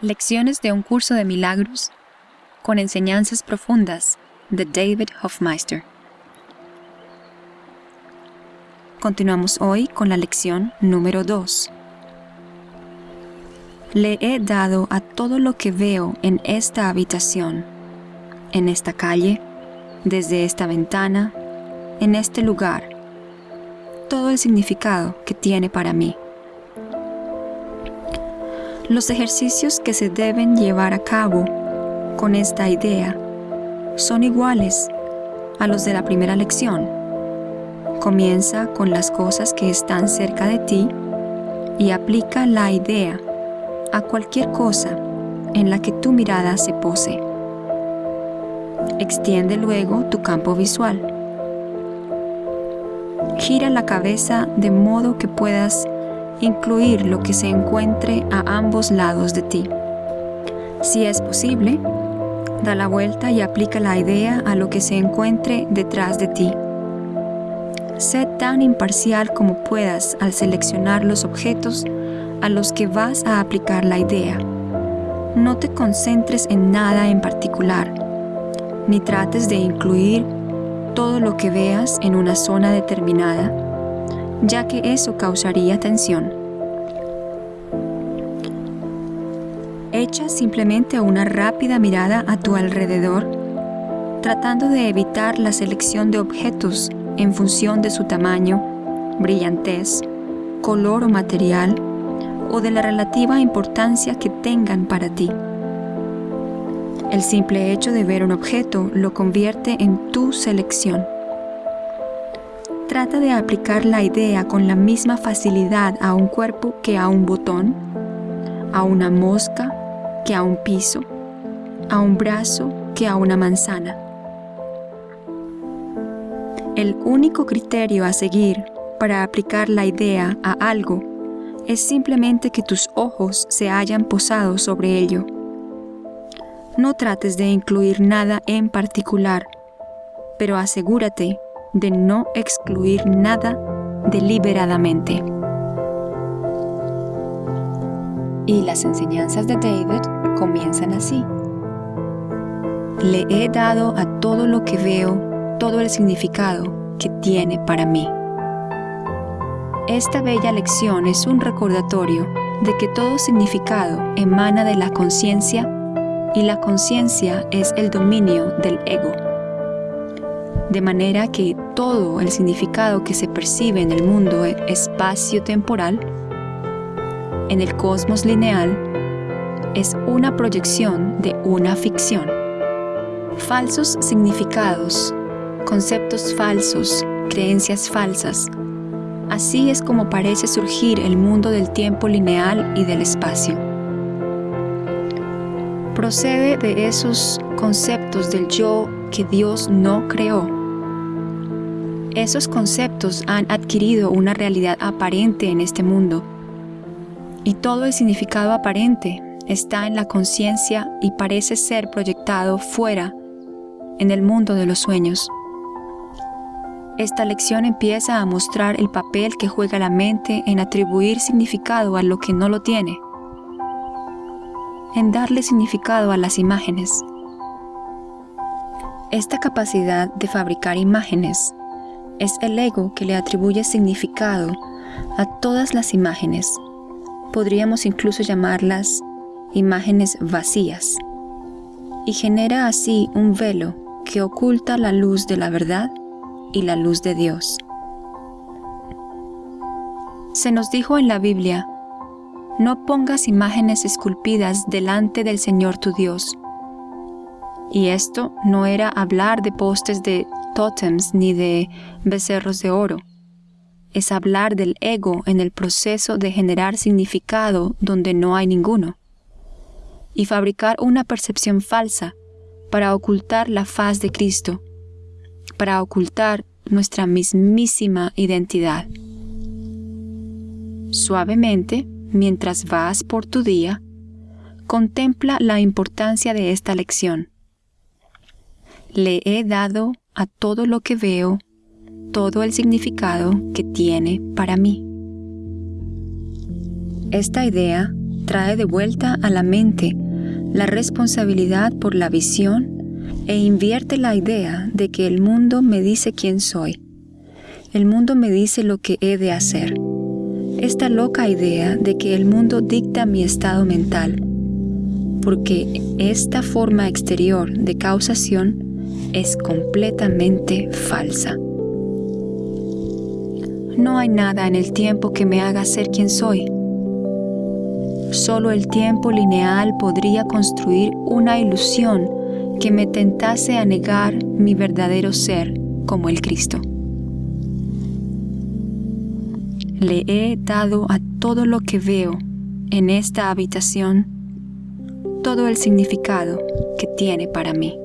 Lecciones de un curso de milagros con enseñanzas profundas de David Hofmeister. Continuamos hoy con la lección número 2. Le he dado a todo lo que veo en esta habitación, en esta calle, desde esta ventana, en este lugar, todo el significado que tiene para mí. Los ejercicios que se deben llevar a cabo con esta idea son iguales a los de la primera lección. Comienza con las cosas que están cerca de ti y aplica la idea a cualquier cosa en la que tu mirada se pose. Extiende luego tu campo visual. Gira la cabeza de modo que puedas incluir lo que se encuentre a ambos lados de ti. Si es posible, da la vuelta y aplica la idea a lo que se encuentre detrás de ti. Sé tan imparcial como puedas al seleccionar los objetos a los que vas a aplicar la idea. No te concentres en nada en particular, ni trates de incluir todo lo que veas en una zona determinada ya que eso causaría tensión. Echa simplemente una rápida mirada a tu alrededor, tratando de evitar la selección de objetos en función de su tamaño, brillantez, color o material, o de la relativa importancia que tengan para ti. El simple hecho de ver un objeto lo convierte en tu selección. Trata de aplicar la idea con la misma facilidad a un cuerpo que a un botón, a una mosca que a un piso, a un brazo que a una manzana. El único criterio a seguir para aplicar la idea a algo es simplemente que tus ojos se hayan posado sobre ello. No trates de incluir nada en particular, pero asegúrate de no excluir nada deliberadamente. Y las enseñanzas de David comienzan así. Le he dado a todo lo que veo todo el significado que tiene para mí. Esta bella lección es un recordatorio de que todo significado emana de la conciencia y la conciencia es el dominio del ego de manera que todo el significado que se percibe en el mundo espacio-temporal, en el cosmos lineal, es una proyección de una ficción. Falsos significados, conceptos falsos, creencias falsas. Así es como parece surgir el mundo del tiempo lineal y del espacio. Procede de esos conceptos del yo que Dios no creó esos conceptos han adquirido una realidad aparente en este mundo. Y todo el significado aparente está en la conciencia y parece ser proyectado fuera, en el mundo de los sueños. Esta lección empieza a mostrar el papel que juega la mente en atribuir significado a lo que no lo tiene, en darle significado a las imágenes. Esta capacidad de fabricar imágenes es el ego que le atribuye significado a todas las imágenes. Podríamos incluso llamarlas imágenes vacías. Y genera así un velo que oculta la luz de la verdad y la luz de Dios. Se nos dijo en la Biblia, no pongas imágenes esculpidas delante del Señor tu Dios. Y esto no era hablar de postes de ni de becerros de oro. Es hablar del ego en el proceso de generar significado donde no hay ninguno. Y fabricar una percepción falsa para ocultar la faz de Cristo, para ocultar nuestra mismísima identidad. Suavemente, mientras vas por tu día, contempla la importancia de esta lección. Le he dado a todo lo que veo todo el significado que tiene para mí. Esta idea trae de vuelta a la mente la responsabilidad por la visión e invierte la idea de que el mundo me dice quién soy. El mundo me dice lo que he de hacer. Esta loca idea de que el mundo dicta mi estado mental, porque esta forma exterior de causación es completamente falsa. No hay nada en el tiempo que me haga ser quien soy. Solo el tiempo lineal podría construir una ilusión que me tentase a negar mi verdadero ser como el Cristo. Le he dado a todo lo que veo en esta habitación todo el significado que tiene para mí.